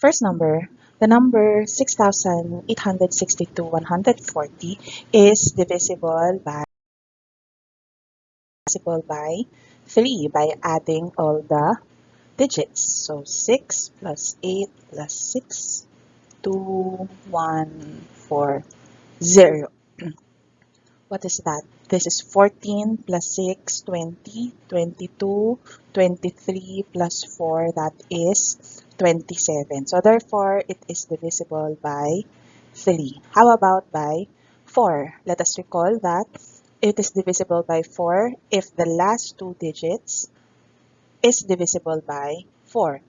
First number, the number 6,862,140 is divisible by divisible by 3 by adding all the digits. So 6 plus 8 plus 6, 2, 1, 4, 0. what is that? This is 14 plus 6, 20, 22, 23 plus 4, that is 27. So therefore, it is divisible by 3. How about by 4? Let us recall that it is divisible by 4 if the last two digits is divisible by 4.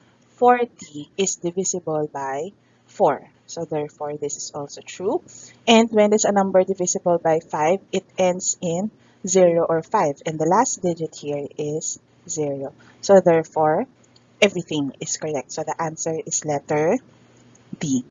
40 is divisible by 4. So therefore, this is also true. And when there's a number divisible by 5, it ends in 0 or 5. And the last digit here is 0. So therefore, everything is correct. So the answer is letter D.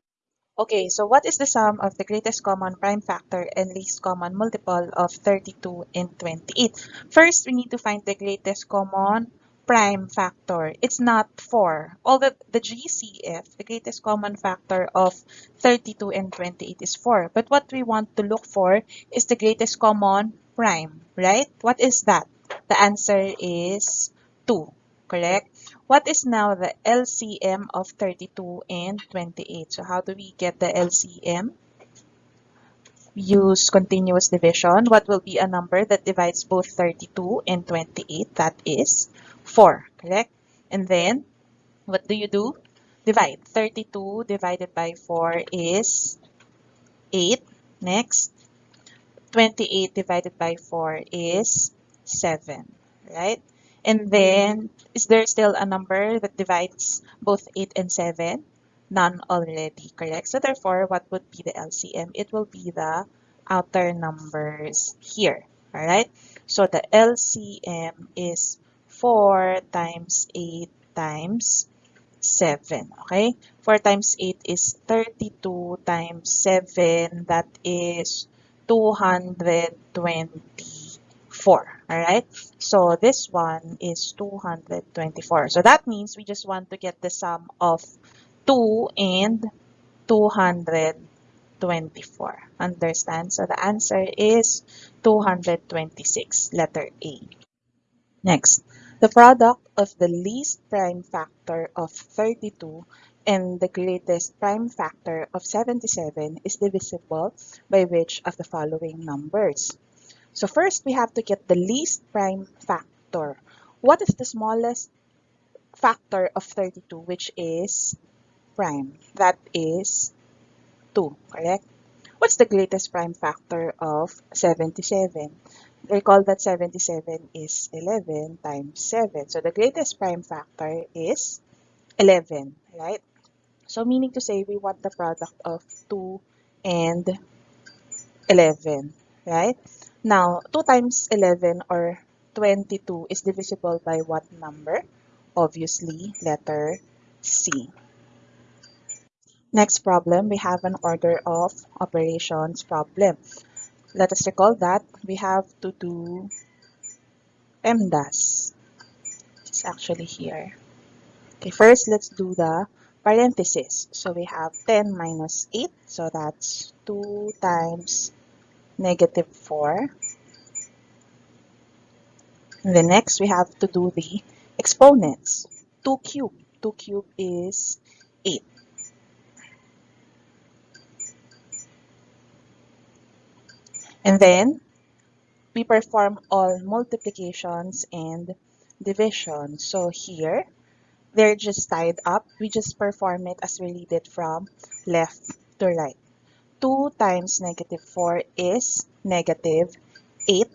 Okay, so what is the sum of the greatest common prime factor and least common multiple of 32 and 28? First, we need to find the greatest common prime factor. It's not 4. Although the GCF, the greatest common factor of 32 and 28 is 4. But what we want to look for is the greatest common prime, right? What is that? The answer is 2, correct? What is now the LCM of 32 and 28? So how do we get the LCM? use continuous division. What will be a number that divides both 32 and 28? That is 4, correct? And then, what do you do? Divide. 32 divided by 4 is 8. Next, 28 divided by 4 is 7, right? And then, is there still a number that divides both 8 and 7? None already, correct? So therefore, what would be the LCM? It will be the outer numbers here, all right? So the LCM is 4 times 8 times 7. Okay? 4 times 8 is 32 times 7. That is 224. Alright? So this one is 224. So that means we just want to get the sum of 2 and 224. Understand? So the answer is 226, letter A. Next, the product of the least prime factor of 32 and the greatest prime factor of 77 is divisible by which of the following numbers? So first, we have to get the least prime factor. What is the smallest factor of 32, which is prime? That is 2, correct? What's the greatest prime factor of 77? Recall that 77 is 11 times 7. So the greatest prime factor is 11, right? So meaning to say we want the product of 2 and 11, right? Now, 2 times 11 or 22 is divisible by what number? Obviously, letter C. Next problem, we have an order of operations problem let us recall that we have to do PEMDAS. It's actually here. Okay, first let's do the parenthesis. So we have 10 minus 8, so that's 2 times negative 4. And then next we have to do the exponents. 2 cube. 2 cube is 8. And then we perform all multiplications and division. So here, they're just tied up. We just perform it as it from left to right. 2 times negative 4 is negative 8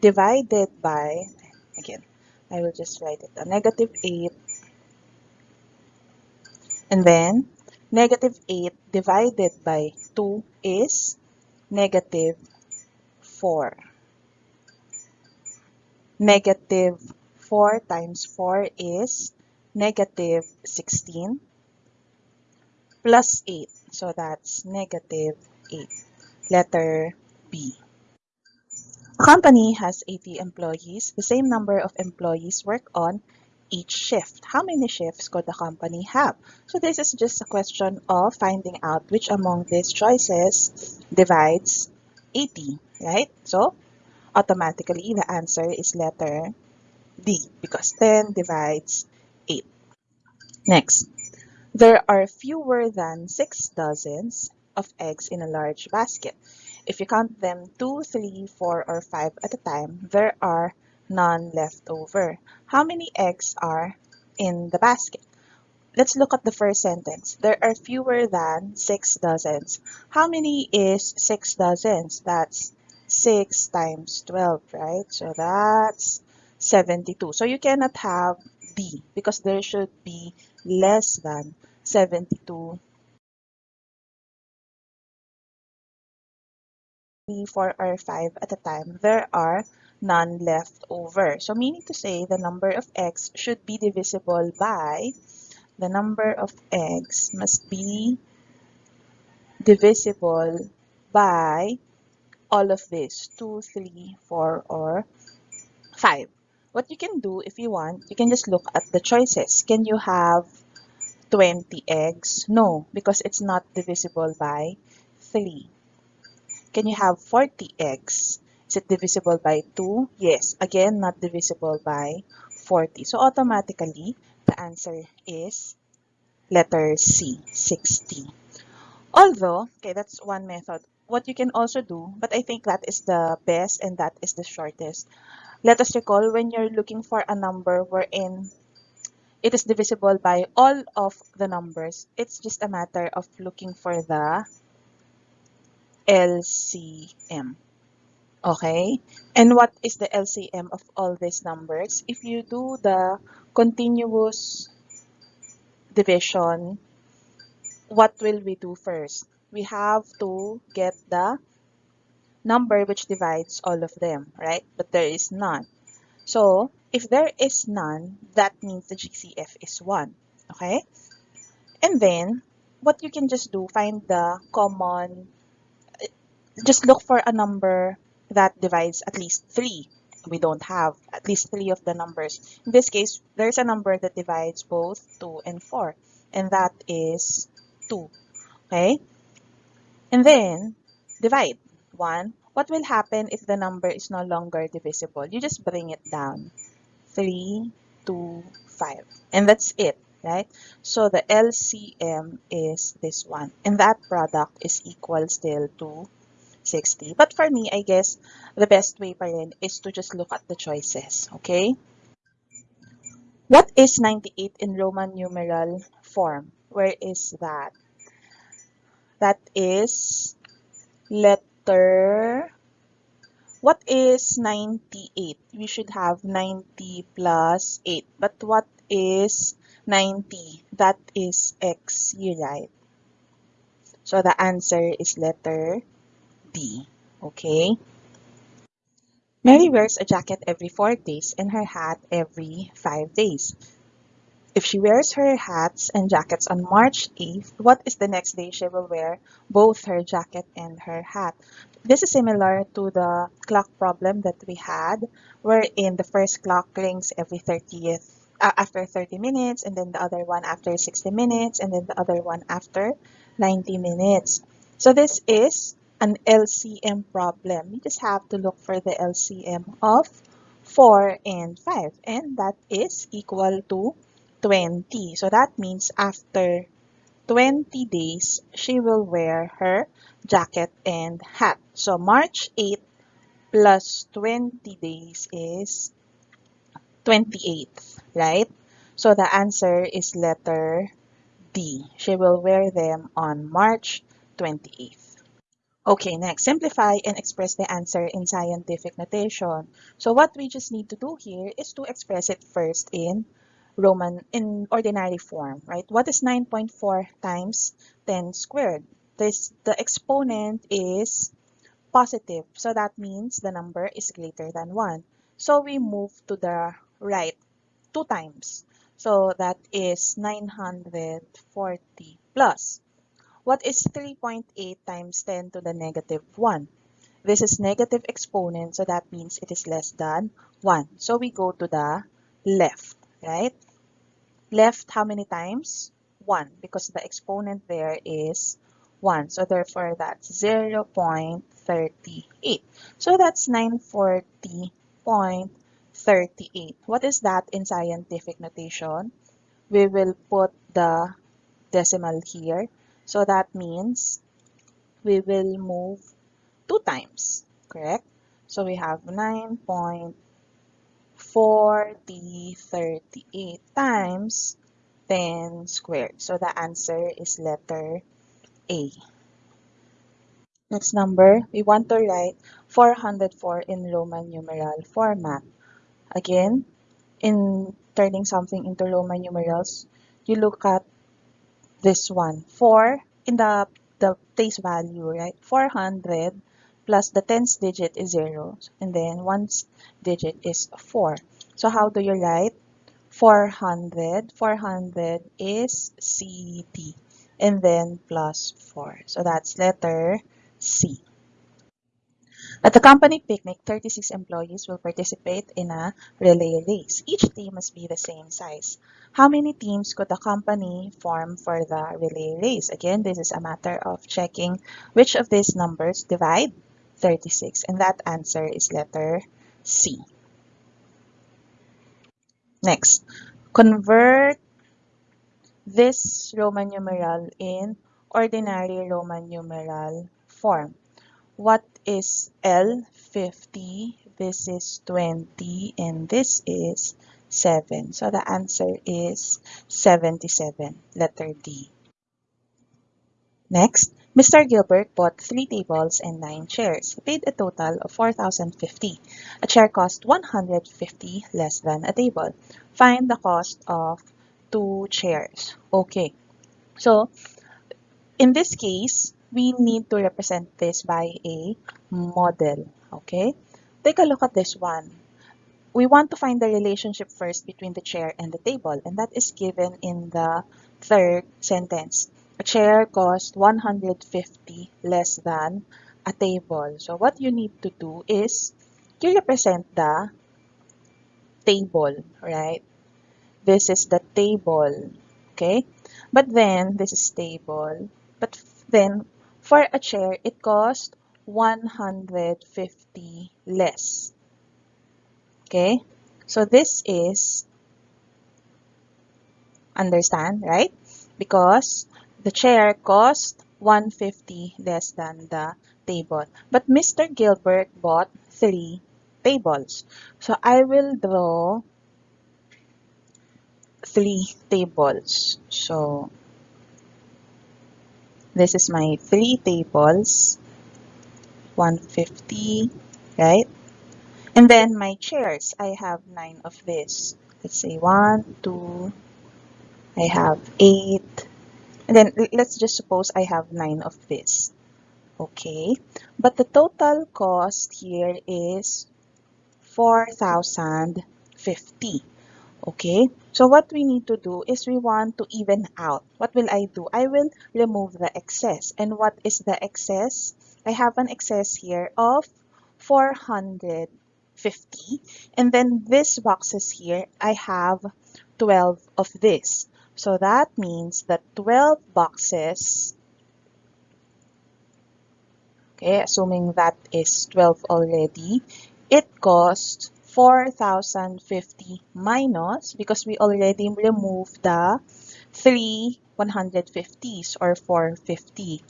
divided by, again, I will just write it, a negative 8. And then, negative 8 divided by 2 is negative 4. Negative 4 times 4 is negative 16 plus 8. So that's negative 8. Letter B. Company has 80 employees. The same number of employees work on each shift. How many shifts could the company have? So this is just a question of finding out which among these choices divides 80, right? So automatically the answer is letter D because 10 divides 8. Next, there are fewer than 6 dozens of eggs in a large basket. If you count them 2, 3, 4, or 5 at a time, there are none left over. How many eggs are in the basket? Let's look at the first sentence. There are fewer than 6 dozens. How many is 6 dozens? That's 6 times 12, right? So that's 72. So you cannot have B because there should be less than 72 three, four, or five at a time, there are none left over. So meaning to say the number of eggs should be divisible by the number of eggs must be divisible by all of this 2, 3, 4, or 5. What you can do if you want, you can just look at the choices. Can you have 20 eggs? No, because it's not divisible by 3. Can you have 40 eggs? Is it divisible by 2? Yes. Again, not divisible by 40. So automatically, the answer is letter C, 60. Although, okay, that's one method. What you can also do, but I think that is the best and that is the shortest. Let us recall when you're looking for a number wherein it is divisible by all of the numbers. It's just a matter of looking for the LCM. Okay? And what is the LCM of all these numbers? If you do the continuous division, what will we do first? We have to get the number which divides all of them, right? But there is none. So, if there is none, that means the GCF is 1. Okay? And then, what you can just do, find the common just look for a number that divides at least 3. We don't have at least 3 of the numbers. In this case, there's a number that divides both 2 and 4, and that is 2. Okay? And then, divide 1. What will happen if the number is no longer divisible? You just bring it down. 3, 2, 5. And that's it, right? So the LCM is this one. And that product is equal still to 60. But for me, I guess the best way pa rin is to just look at the choices, okay? What is 98 in Roman numeral form? Where is that? That is letter... What is 98? We should have 90 plus 8. But what is 90? That is x, you right? So the answer is letter Okay? Mary wears a jacket every 4 days and her hat every 5 days. If she wears her hats and jackets on March 8th, what is the next day she will wear both her jacket and her hat? This is similar to the clock problem that we had, wherein the first clock rings every 30th uh, after 30 minutes, and then the other one after 60 minutes, and then the other one after 90 minutes. So this is an LCM problem, you just have to look for the LCM of 4 and 5, and that is equal to 20. So that means after 20 days, she will wear her jacket and hat. So March 8 plus 20 days is 28th, right? So the answer is letter D. She will wear them on March 28th. Okay, next, simplify and express the answer in scientific notation. So what we just need to do here is to express it first in Roman, in ordinary form, right? What is 9.4 times 10 squared? This, the exponent is positive, so that means the number is greater than 1. So we move to the right two times. So that is 940 plus what is 3.8 times 10 to the negative 1? This is negative exponent, so that means it is less than 1. So we go to the left. right? Left how many times? 1 because the exponent there is 1. So therefore that's 0 0.38. So that's 940.38. What is that in scientific notation? We will put the decimal here. So that means we will move 2 times, correct? So we have 9.4038 times 10 squared. So the answer is letter A. Next number, we want to write 404 in Roman numeral format. Again, in turning something into Roman numerals, you look at this one. 4 in the, the place value, right? 400 plus the tens digit is 0. And then one's digit is 4. So how do you write 400? 400 is CD. And then plus 4. So that's letter C. At the company picnic, 36 employees will participate in a relay race. Each team must be the same size. How many teams could the company form for the relay race? Again, this is a matter of checking which of these numbers divide 36. And that answer is letter C. Next, convert this Roman numeral in ordinary Roman numeral form. What is L? 50. This is 20. And this is 7. So the answer is 77, letter D. Next, Mr. Gilbert bought three tables and nine chairs. He paid a total of 4,050. A chair cost 150 less than a table. Find the cost of two chairs. Okay, so in this case, we need to represent this by a model. Okay, take a look at this one. We want to find the relationship first between the chair and the table, and that is given in the third sentence. A chair costs 150 less than a table. So what you need to do is you represent the table, right? This is the table, okay? But then, this is table. But then, for a chair, it costs 150 less. Okay? So this is, understand, right? Because the chair cost 150 less than the table. But Mr. Gilbert bought three tables. So I will draw three tables. So this is my three tables, 150, right? And then my chairs, I have nine of this. Let's say one, two, I have eight, and then let's just suppose I have nine of this. Okay, but the total cost here is 4,050. Okay, so what we need to do is we want to even out. What will I do? I will remove the excess. And what is the excess? I have an excess here of 450. And then this boxes here, I have 12 of this. So that means that 12 boxes, okay, assuming that is 12 already, it costs 4,050 minus, because we already removed the three 150s or 450.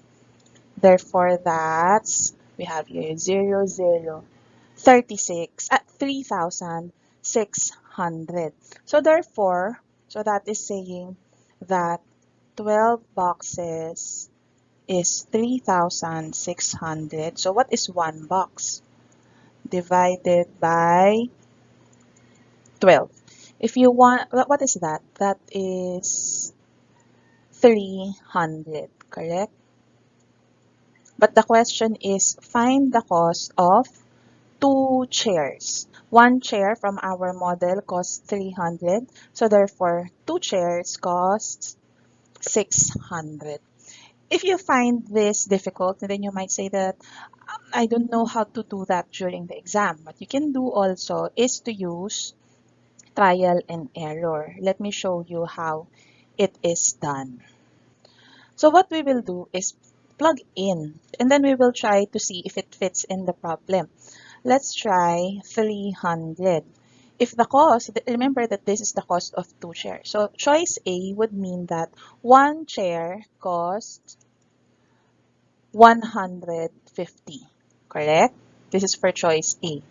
Therefore, that's, we have here 0, 0, 36 at 3,600. So therefore, so that is saying that 12 boxes is 3,600. So what is one box? Divided by 12. If you want, what is that? That is 300, correct? But the question is, find the cost of two chairs. One chair from our model costs 300. So therefore, two chairs costs 600. If you find this difficult, then you might say that um, I don't know how to do that during the exam. What you can do also is to use trial and error. Let me show you how it is done. So what we will do is plug in and then we will try to see if it fits in the problem. Let's try 300. If the cost, remember that this is the cost of two chairs. So choice A would mean that one chair costs 150, correct? This is for choice A.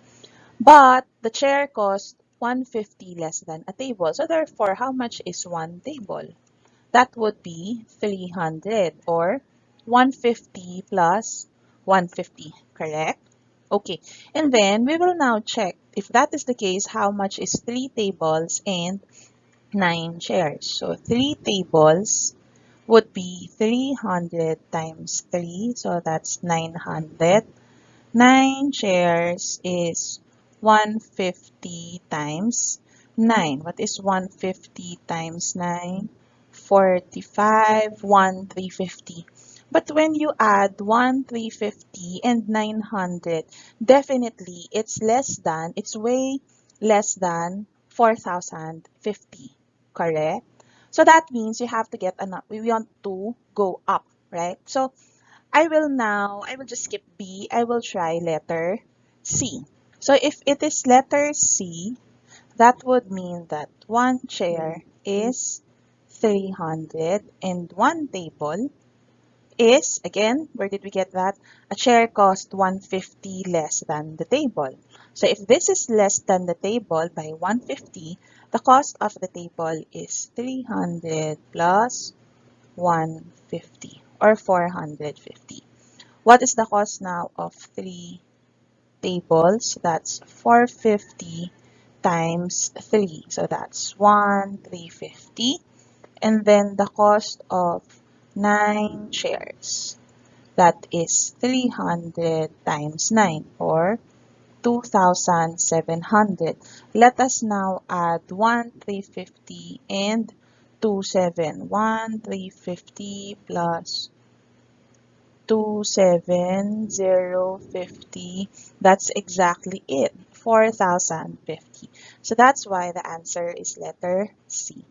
But the chair costs 150 less than a table. So therefore, how much is one table? That would be 300 or 150 plus 150, correct? Okay, and then we will now check if that is the case, how much is 3 tables and 9 chairs? So 3 tables would be 300 times 3, so that's 900. 9 chairs is 150 times 9. What is 150 times 9? 45, 1, 350. But when you add 1, 350 and 900, definitely it's less than, it's way less than 4,050, correct? So that means you have to get enough, we want to go up, right? So I will now, I will just skip B, I will try letter C. So if it is letter C, that would mean that one chair is 300 and one table is, again, where did we get that? A chair cost 150 less than the table. So if this is less than the table by 150, the cost of the table is 300 plus 150 or 450. What is the cost now of three tables? That's 450 times 3. So that's 1, 350. And then the cost of 9 shares. That is 300 times 9 or 2,700. Let us now add 1 350 and 2 7. 1 350 plus 2 7 0 50. That's exactly it. 4,050. So that's why the answer is letter C.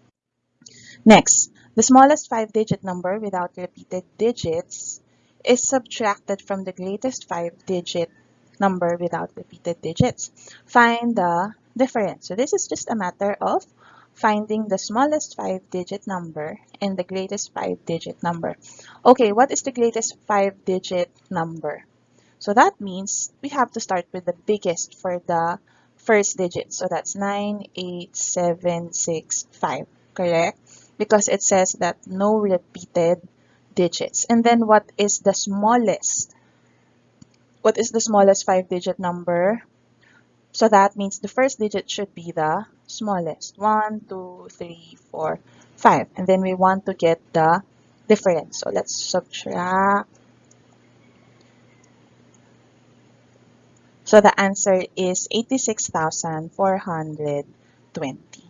Next, the smallest five-digit number without repeated digits is subtracted from the greatest five-digit number without repeated digits. Find the difference. So this is just a matter of finding the smallest five-digit number and the greatest five-digit number. Okay, what is the greatest five-digit number? So that means we have to start with the biggest for the first digit. So that's 98765, correct? because it says that no repeated digits. And then what is the smallest? What is the smallest five-digit number? So that means the first digit should be the smallest. 1, 2, 3, 4, 5. And then we want to get the difference. So let's subtract. So the answer is 86,420.